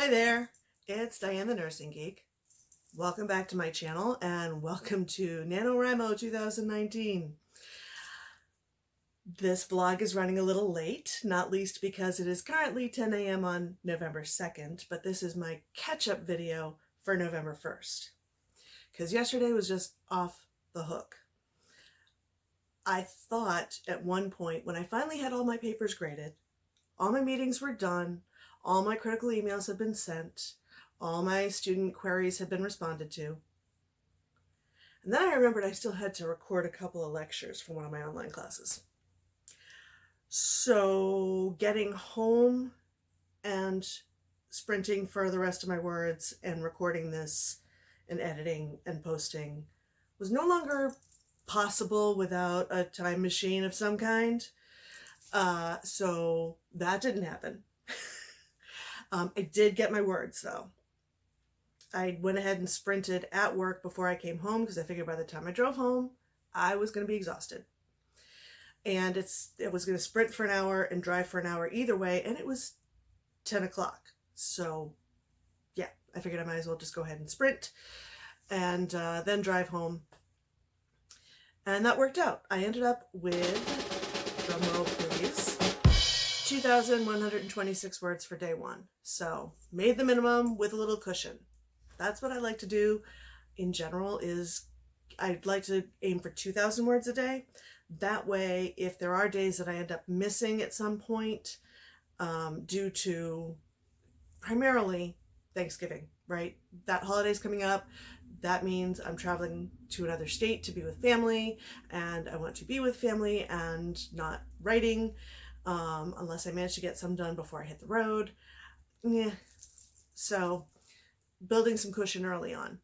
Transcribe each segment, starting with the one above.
Hi there, it's Diane the Nursing Geek. Welcome back to my channel and welcome to NaNoWriMo 2019. This vlog is running a little late, not least because it is currently 10 a.m. on November 2nd, but this is my catch-up video for November 1st. Because yesterday was just off the hook. I thought at one point when I finally had all my papers graded, all my meetings were done, all my critical emails have been sent, all my student queries have been responded to. And then I remembered I still had to record a couple of lectures for one of my online classes. So getting home and sprinting for the rest of my words and recording this and editing and posting was no longer possible without a time machine of some kind. Uh, so that didn't happen. Um, I did get my words though. I went ahead and sprinted at work before I came home because I figured by the time I drove home, I was going to be exhausted. And it's it was going to sprint for an hour and drive for an hour either way, and it was 10 o'clock. So yeah, I figured I might as well just go ahead and sprint and uh, then drive home. And that worked out. I ended up with, 2,126 words for day one. So made the minimum with a little cushion. That's what I like to do in general is I'd like to aim for 2,000 words a day. That way, if there are days that I end up missing at some point um, due to primarily Thanksgiving, right? That holiday's coming up. That means I'm traveling to another state to be with family and I want to be with family and not writing um, unless I manage to get some done before I hit the road. Yeah. So building some cushion early on.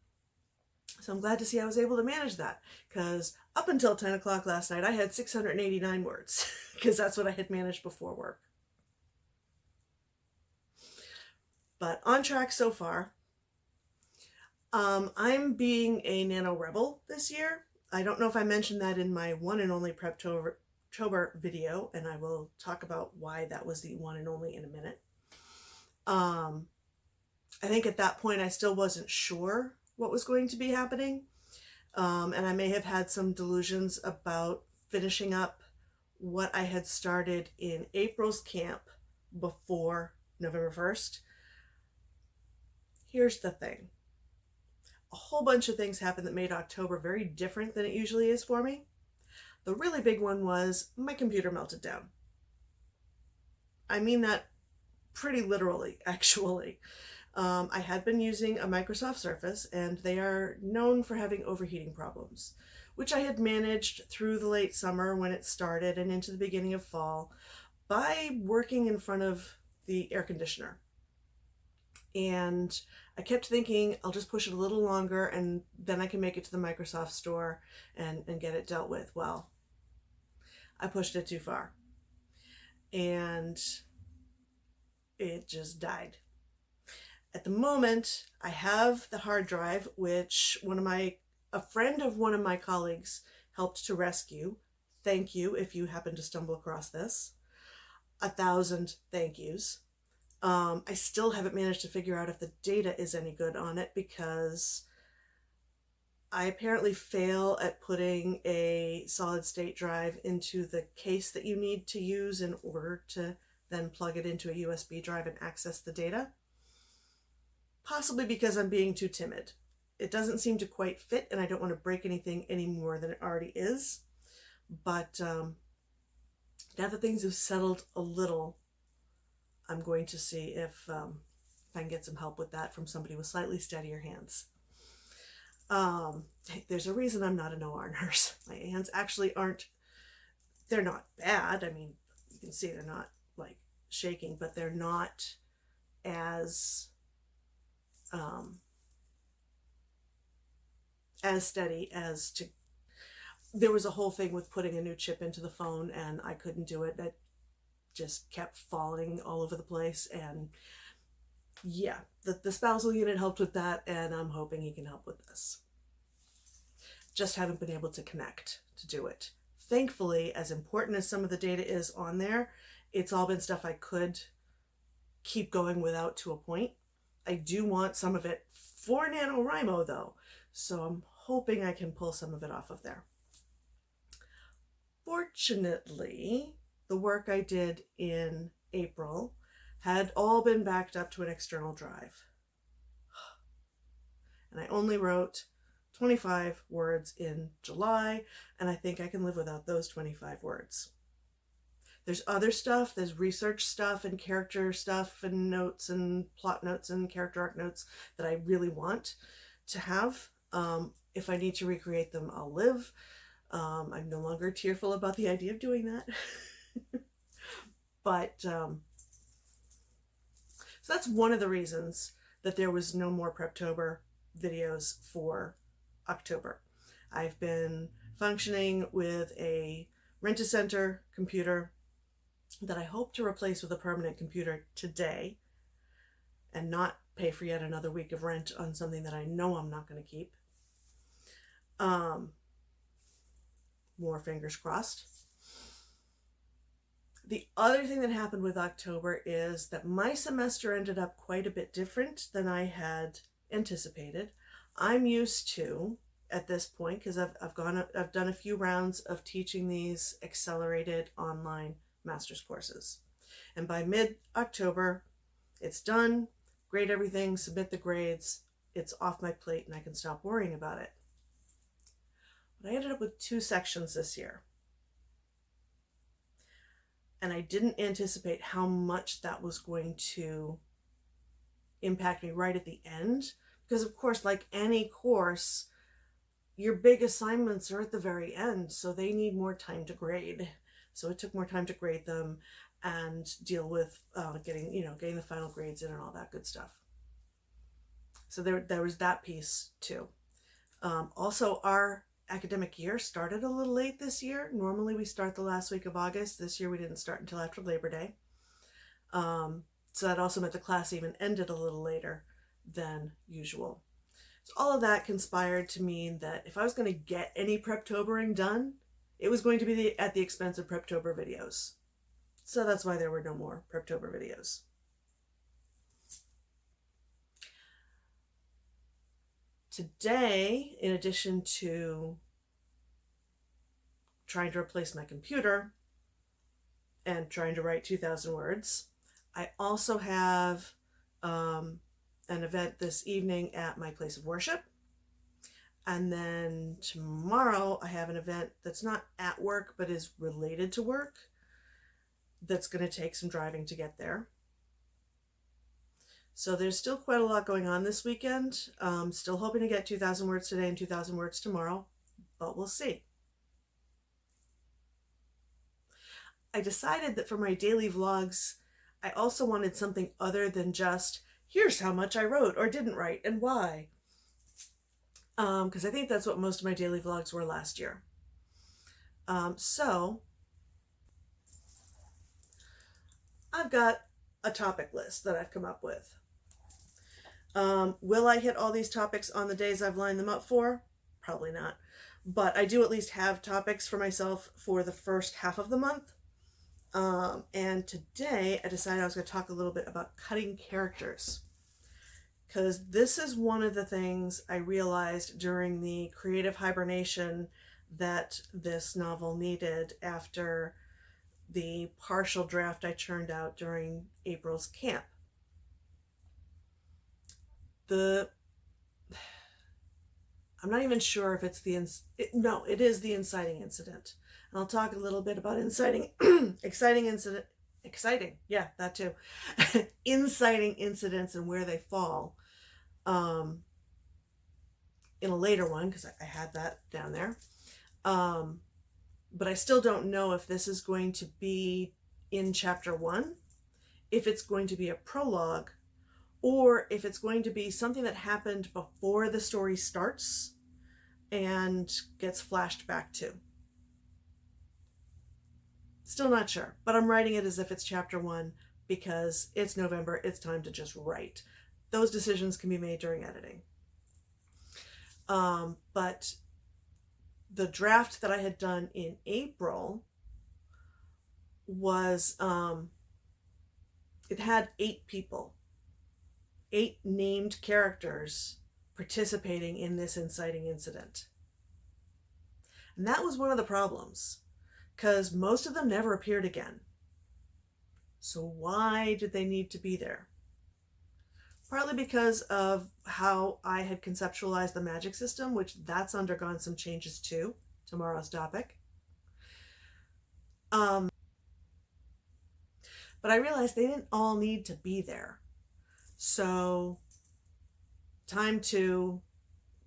So I'm glad to see I was able to manage that because up until 10 o'clock last night, I had 689 words because that's what I had managed before work. But on track so far. Um, I'm being a Nano Rebel this year. I don't know if I mentioned that in my one and only Preptober video, and I will talk about why that was the one and only in a minute. Um, I think at that point I still wasn't sure what was going to be happening. Um, and I may have had some delusions about finishing up what I had started in April's camp before November 1st. Here's the thing. A whole bunch of things happened that made October very different than it usually is for me. The really big one was my computer melted down. I mean that pretty literally, actually. Um, I had been using a Microsoft Surface and they are known for having overheating problems, which I had managed through the late summer when it started and into the beginning of fall by working in front of the air conditioner. And I kept thinking I'll just push it a little longer and then I can make it to the Microsoft store and, and get it dealt with. Well, I pushed it too far and it just died. At the moment, I have the hard drive, which one of my, a friend of one of my colleagues helped to rescue. Thank you if you happen to stumble across this. A thousand thank yous. Um, I still haven't managed to figure out if the data is any good on it because I apparently fail at putting a solid state drive into the case that you need to use in order to then plug it into a USB drive and access the data possibly because I'm being too timid. It doesn't seem to quite fit and I don't want to break anything any more than it already is. But um, now that things have settled a little, I'm going to see if, um, if I can get some help with that from somebody with slightly steadier hands. Um, there's a reason I'm not an OR nurse. My hands actually aren't, they're not bad. I mean, you can see they're not like shaking, but they're not as um, as steady as to there was a whole thing with putting a new chip into the phone and I couldn't do it that just kept falling all over the place and yeah the, the spousal unit helped with that and I'm hoping he can help with this. Just haven't been able to connect to do it. Thankfully as important as some of the data is on there it's all been stuff I could keep going without to a point. I do want some of it for NaNoWriMo though, so I'm hoping I can pull some of it off of there. Fortunately, the work I did in April had all been backed up to an external drive. And I only wrote 25 words in July, and I think I can live without those 25 words. There's other stuff, there's research stuff and character stuff and notes and plot notes and character arc notes that I really want to have. Um, if I need to recreate them, I'll live. Um, I'm no longer tearful about the idea of doing that. but um, so that's one of the reasons that there was no more Preptober videos for October. I've been functioning with a Rent-A-Center computer that I hope to replace with a permanent computer today and not pay for yet another week of rent on something that I know I'm not going to keep. Um, more fingers crossed. The other thing that happened with October is that my semester ended up quite a bit different than I had anticipated. I'm used to at this point because I've, I've gone I've done a few rounds of teaching these accelerated online master's courses. And by mid-October, it's done, grade everything, submit the grades, it's off my plate and I can stop worrying about it. But I ended up with two sections this year. And I didn't anticipate how much that was going to impact me right at the end. Because of course, like any course, your big assignments are at the very end, so they need more time to grade. So it took more time to grade them and deal with uh, getting, you know, getting the final grades in and all that good stuff. So there, there was that piece too. Um, also, our academic year started a little late this year. Normally we start the last week of August. This year we didn't start until after Labor Day. Um, so that also meant the class even ended a little later than usual. So all of that conspired to mean that if I was going to get any preptobering done, it was going to be the, at the expense of Preptober videos. So that's why there were no more Preptober videos. Today, in addition to trying to replace my computer and trying to write 2,000 words, I also have um, an event this evening at my place of worship and then tomorrow I have an event that's not at work, but is related to work. That's going to take some driving to get there. So there's still quite a lot going on this weekend. Um, still hoping to get 2,000 words today and 2,000 words tomorrow, but we'll see. I decided that for my daily vlogs, I also wanted something other than just, here's how much I wrote or didn't write and why because um, I think that's what most of my daily vlogs were last year. Um, so I've got a topic list that I've come up with. Um, will I hit all these topics on the days I've lined them up for? Probably not. But I do at least have topics for myself for the first half of the month. Um, and today I decided I was going to talk a little bit about cutting characters because this is one of the things I realized during the creative hibernation that this novel needed after the partial draft I churned out during April's camp. The I'm not even sure if it's the it, no, it is the inciting incident. And I'll talk a little bit about inciting exciting incident exciting yeah that too inciting incidents and where they fall um, in a later one because I, I, had that down there um, but I still don't know if this is going to be in chapter one if it's going to be a prologue or if it's going to be something that happened before the story starts and gets flashed back to. Still not sure, but I'm writing it as if it's chapter one because it's November, it's time to just write. Those decisions can be made during editing. Um, but the draft that I had done in April was, um, it had eight people. Eight named characters participating in this inciting incident. And that was one of the problems, because most of them never appeared again. So why did they need to be there? Partly because of how I had conceptualized the magic system, which that's undergone some changes too, tomorrow's topic. Um, but I realized they didn't all need to be there. So time to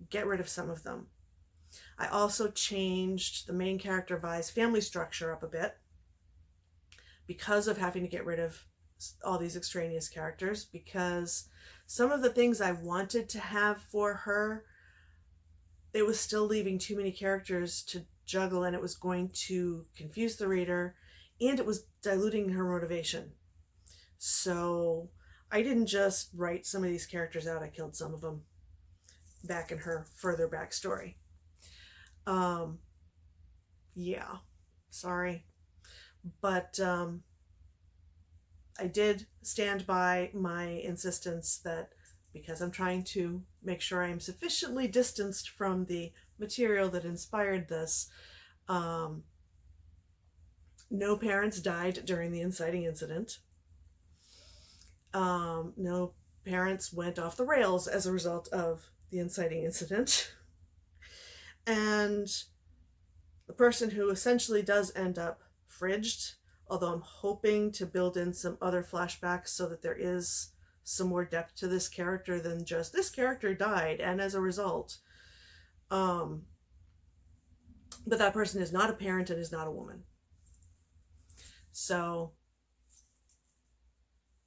get rid of some of them. I also changed the main character Vi's family structure up a bit because of having to get rid of all these extraneous characters because some of the things I wanted to have for her it was still leaving too many characters to juggle and it was going to confuse the reader and it was diluting her motivation. So I didn't just write some of these characters out, I killed some of them back in her further backstory. Um, yeah, sorry. But um, I did stand by my insistence that because I'm trying to make sure I am sufficiently distanced from the material that inspired this, um, no parents died during the inciting incident. Um, no parents went off the rails as a result of the inciting incident. and the person who essentially does end up fridged, although I'm hoping to build in some other flashbacks so that there is some more depth to this character than just this character died and as a result um but that person is not a parent and is not a woman so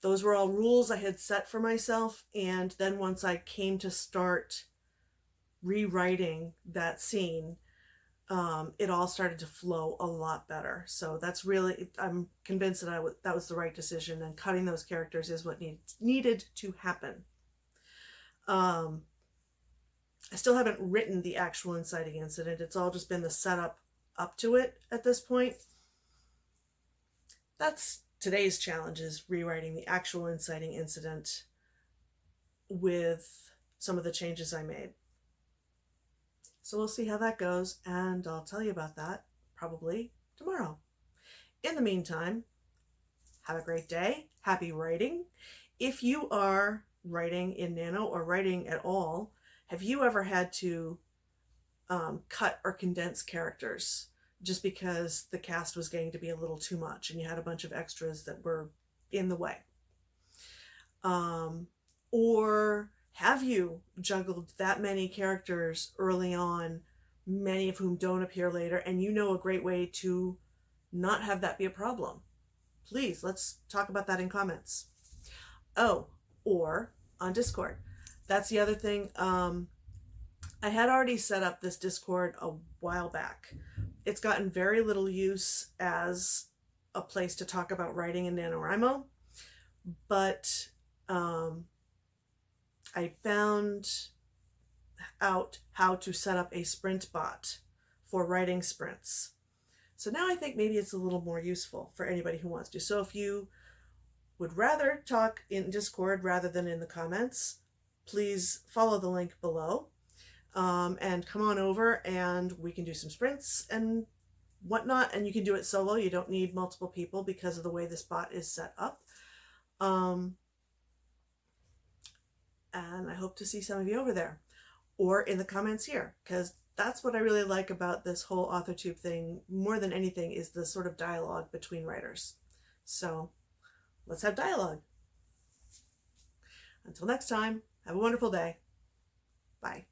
those were all rules I had set for myself. And then once I came to start rewriting that scene, um, it all started to flow a lot better. So that's really, I'm convinced that I w- that was the right decision and cutting those characters is what need, needed to happen. Um, I still haven't written the actual inciting incident. It's all just been the setup up to it at this point. That's today's challenge is rewriting the actual inciting incident with some of the changes I made. So we'll see how that goes, and I'll tell you about that probably tomorrow. In the meantime, have a great day. Happy writing. If you are writing in Nano or writing at all, have you ever had to um, cut or condense characters? Just because the cast was getting to be a little too much and you had a bunch of extras that were in the way. Um, or have you juggled that many characters early on, many of whom don't appear later, and you know a great way to not have that be a problem? Please, let's talk about that in comments. Oh, or on Discord. That's the other thing. Um, I had already set up this Discord a while back it's gotten very little use as a place to talk about writing in NaNoWriMo, but um, I found out how to set up a sprint bot for writing sprints. So now I think maybe it's a little more useful for anybody who wants to. So if you would rather talk in Discord rather than in the comments, please follow the link below um, and come on over and we can do some sprints and whatnot. And you can do it solo. You don't need multiple people because of the way this bot is set up. Um, and I hope to see some of you over there or in the comments here because that's what I really like about this whole AuthorTube thing more than anything is the sort of dialogue between writers. So let's have dialogue. Until next time, have a wonderful day. Bye.